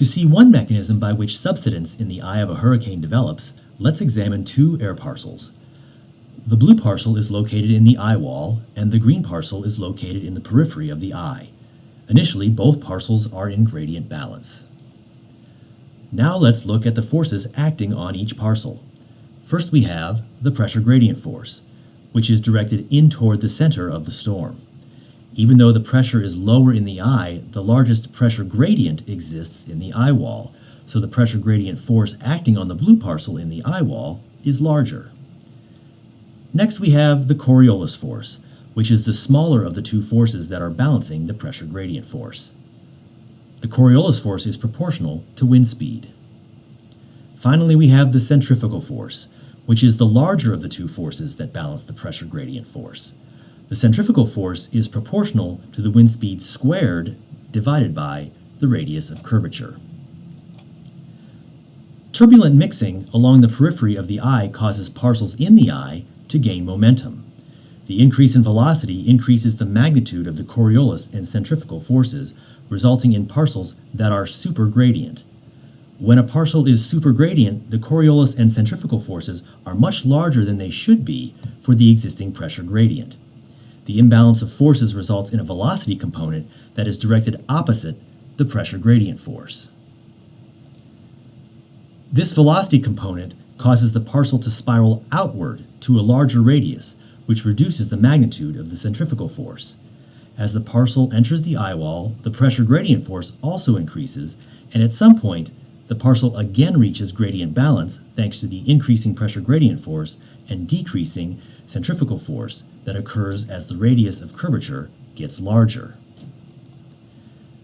To see one mechanism by which subsidence in the eye of a hurricane develops, let's examine two air parcels. The blue parcel is located in the eye wall, and the green parcel is located in the periphery of the eye. Initially, both parcels are in gradient balance. Now let's look at the forces acting on each parcel. First we have the pressure gradient force, which is directed in toward the center of the storm. Even though the pressure is lower in the eye, the largest pressure gradient exists in the eye wall, so the pressure gradient force acting on the blue parcel in the eye wall is larger. Next we have the Coriolis force, which is the smaller of the two forces that are balancing the pressure gradient force. The Coriolis force is proportional to wind speed. Finally, we have the centrifugal force, which is the larger of the two forces that balance the pressure gradient force. The centrifugal force is proportional to the wind speed squared divided by the radius of curvature. Turbulent mixing along the periphery of the eye causes parcels in the eye to gain momentum. The increase in velocity increases the magnitude of the Coriolis and centrifugal forces, resulting in parcels that are supergradient. When a parcel is supergradient, the Coriolis and centrifugal forces are much larger than they should be for the existing pressure gradient. The imbalance of forces results in a velocity component that is directed opposite the pressure gradient force. This velocity component causes the parcel to spiral outward to a larger radius, which reduces the magnitude of the centrifugal force. As the parcel enters the eye wall, the pressure gradient force also increases, and at some point, the parcel again reaches gradient balance thanks to the increasing pressure gradient force and decreasing centrifugal force that occurs as the radius of curvature gets larger.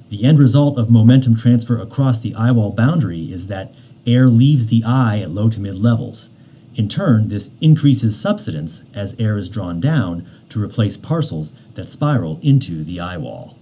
The end result of momentum transfer across the eye wall boundary is that air leaves the eye at low to mid levels. In turn, this increases subsidence as air is drawn down to replace parcels that spiral into the eye wall.